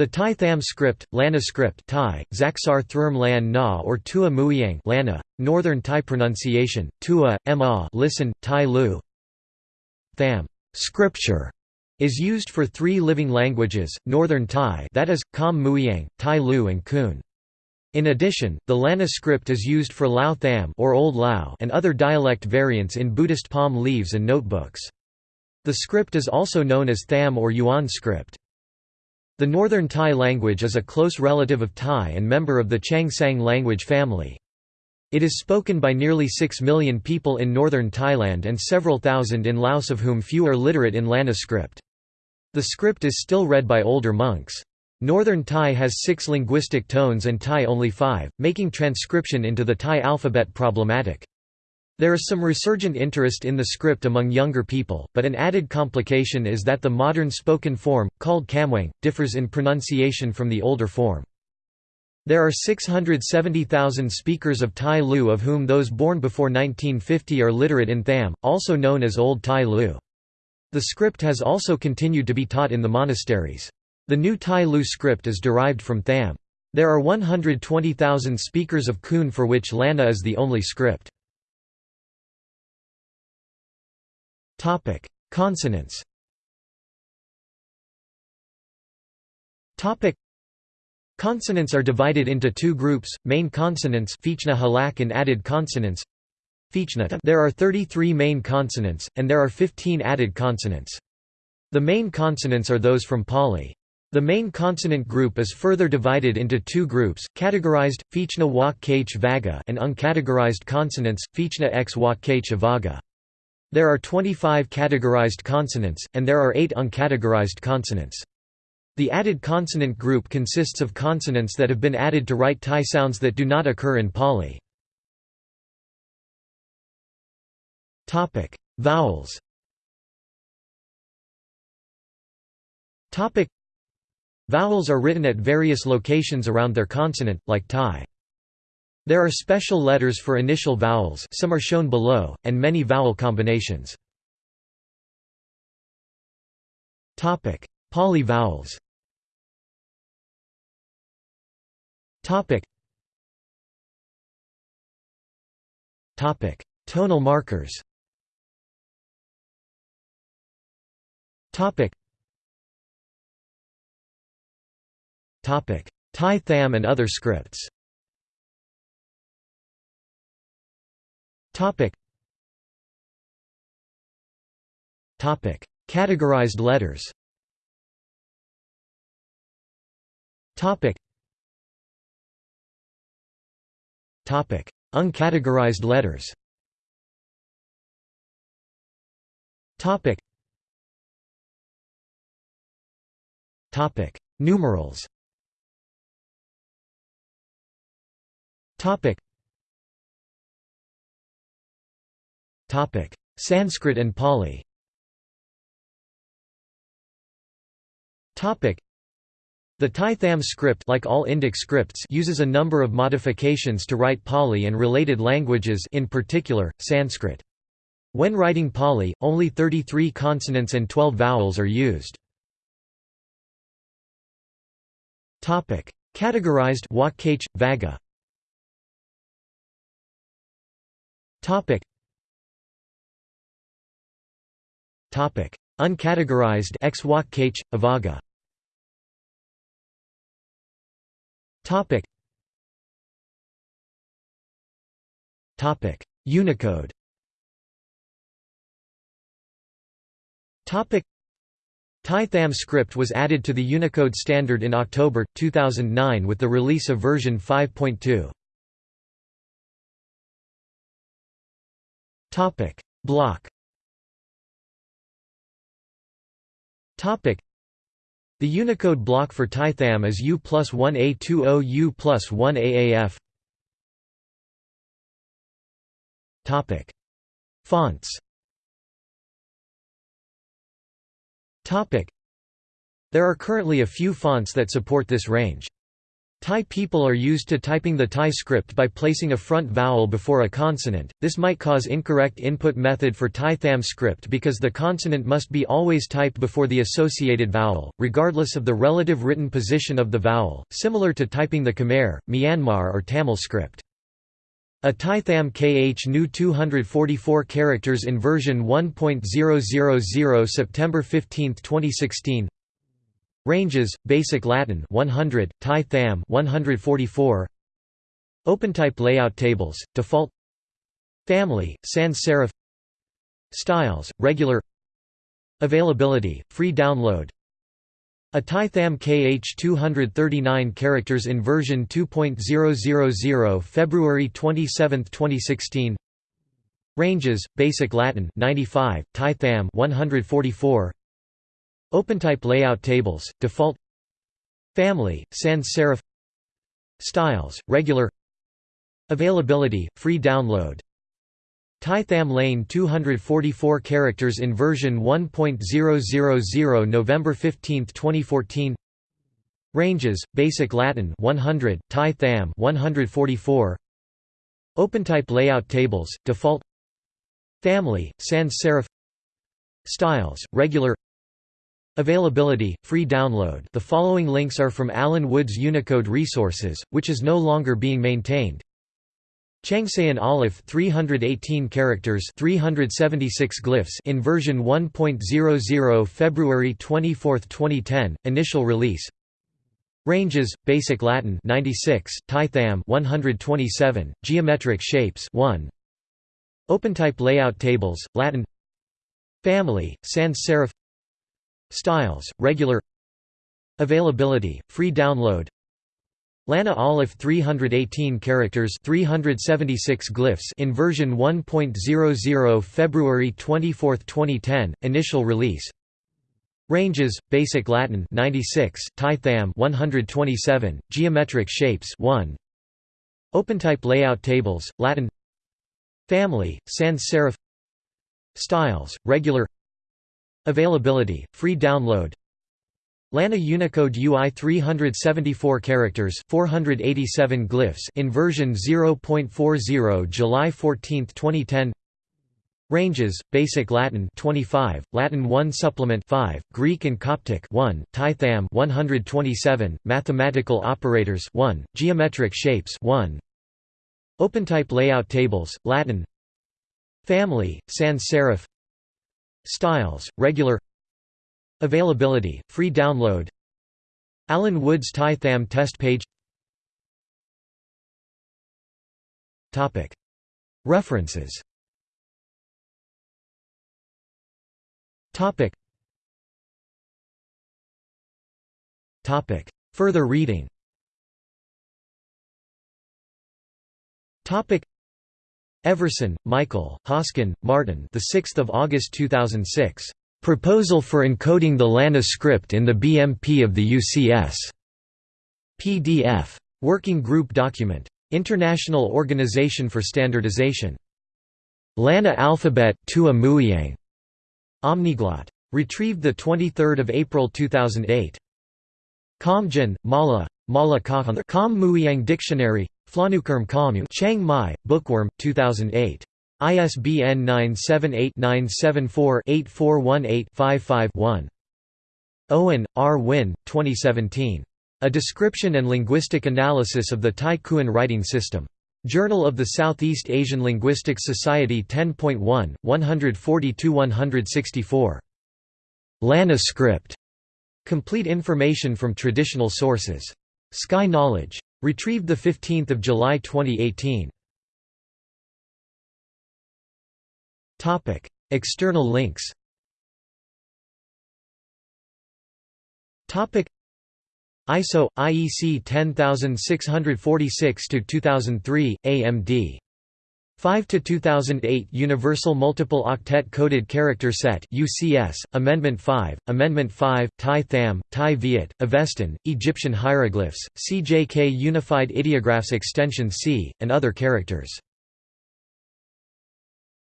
The Thai Tham script, Lanna script Thai, Zaksar Thrm Lan Na or Tua Mueang Lanna, Northern Thai pronunciation, Tua, Ma listen, Thai Lu Tham scripture is used for three living languages, Northern Thai that is, Kham Mueang, Thai Lu and Kun. In addition, the Lanna script is used for Lao Tham or Old Lao and other dialect variants in Buddhist palm leaves and notebooks. The script is also known as Tham or Yuan script. The Northern Thai language is a close relative of Thai and member of the Chiang Saen language family. It is spoken by nearly 6 million people in northern Thailand and several thousand in Laos of whom few are literate in Lanna script. The script is still read by older monks. Northern Thai has six linguistic tones and Thai only five, making transcription into the Thai alphabet problematic. There is some resurgent interest in the script among younger people, but an added complication is that the modern spoken form, called Kham Mueang, differs in pronunciation from the older form. There are 670,000 speakers of Thai Lu of whom those born before 1950 are literate in Tham, also known as Old Thai Lu. The script has also continued to be taught in the monasteries. The new Thai Lu script is derived from Tham. There are 120,000 speakers of Kun for which Lanna is the only script. Topic: Consonants. Topic: Consonants are divided into two groups: main consonants halak and added consonants. There are 33 main consonants, and there are 15 added consonants. The main consonants are those from Pali. The main consonant group is further divided into two groups, categorized, Fichna Wak Vaga and uncategorized consonants, Fichna X Wak Kh Avaga. There are 25 categorized consonants, and there are 8 uncategorized consonants. The added consonant group consists of consonants that have been added to write Thai sounds that do not occur in Pali. Vowels Vowels are written at various locations around their consonant, like Thai. There are special letters for initial vowels some are shown below, and many vowel combinations. Pali vowels Tonal markers. Thai Tham and other scripts Topic. Topic. Categorized letters Topic. Topic. Uncategorized letters Topic. Topic. Numerals Topic. Sanskrit and Pali. Topic: The Thai Tham script like all Indic scripts uses a number of modifications to write Pali and related languages in particular, Sanskrit. When writing Pali, only 33 consonants and 12 vowels are used. Topic: Categorized Wakh Vaga. Topic: Uncategorized Avaga. Topic. Topic: Unicode. Topic. Thai Tham script was added to the Unicode standard in October 2009 with the release of version 5.2. Topic: Block The Unicode block for Thai Tham is U plus 1A20 U plus 1AAF Topic. Fonts Topic. There are currently a few fonts that support this range. Thai people are used to typing the Thai script by placing a front vowel before a consonant. This might cause incorrect input method for Thai Tham script because the consonant must be always typed before the associated vowel, regardless of the relative written position of the vowel, similar to typing the Khmer, Myanmar or Tamil script. A Thai Tham KH new 244 characters in version 1.000 September 15, 2016 Ranges, Basic Latin 100, Thai Tham 144 OpenType layout tables, default. Family, sans serif. Styles, regular. Availability, free download. A Thai Tham KH 239 characters in version 2.000 February 27, 2016 Ranges, Basic Latin 95, Thai Tham 144 OpenType layout tables, default Family, sans serif Styles, regular Availability, free download Thai Tham Lane 244 characters in version 1.000 November 15, 2014 Ranges, Basic Latin 100, Thai Tham 144 OpenType layout tables, default Family, sans serif Styles, regular Availability, free download. The following links are from Alan Wood's Unicode resources, which is no longer being maintained. Chiangsaen Alif 318 characters 376 glyphs in version 1.00 February 24, 2010, initial release. Ranges, Basic Latin 96, Thai Tham 127, Geometric Shapes 1 OpenType layout tables, Latin. Family, sans serif Styles, regular Availability, free download. Lanna Alif 318 characters 376 glyphs in version 1.00 February 24, 2010, initial release. Ranges, Basic Latin 96, Thai Tham 127, Geometric Shapes 1 OpenType layout tables, Latin. Family, sans serif. Styles, regular Availability, free download. Lanna Unicode UI 374 characters 487 glyphs in version 0.40 July 14, 2010 Ranges, Basic Latin 25, Latin 1 Supplement 5, Greek and Coptic 1, Thai Tham 127, Mathematical Operators 1, Geometric Shapes 1 OpenType layout tables, Latin. Family, sans serif Styles, regular. Availability, free download. Alan Woods Thai Tham test page. References. Further reading Everson, Michael, Hosken, Martin. The 6th of August 2006. Proposal for encoding the LANA script in the BMP of the UCS. PDF. Working Group Document. International Organization for Standardization. LANA Alphabet Tua Mueang. Omniglot. Retrieved 23 April 2008. Kamjan, Mala, Mala Kahun Kam Mueang Dictionary Flanukerm Kamu Chiang Mai, Bookworm, 2008. ISBN 978-974-8418-55-1. Owen, R. Wynne, 2017. A Description and Linguistic Analysis of the Thai Khuen Writing System. Journal of the Southeast Asian Linguistics Society 10.1, 142–164. Lana script. Complete information from traditional sources. Sky Knowledge. Retrieved 15 July 2018. External links ISO IEC 10646-2003, AMD 5 to 2008 Universal Multiple Octet Coded Character Set UCS Amendment 5 Amendment 5 Thai Tham Tai Viet Avestan Egyptian hieroglyphs CJK Unified Ideographs Extension C and other characters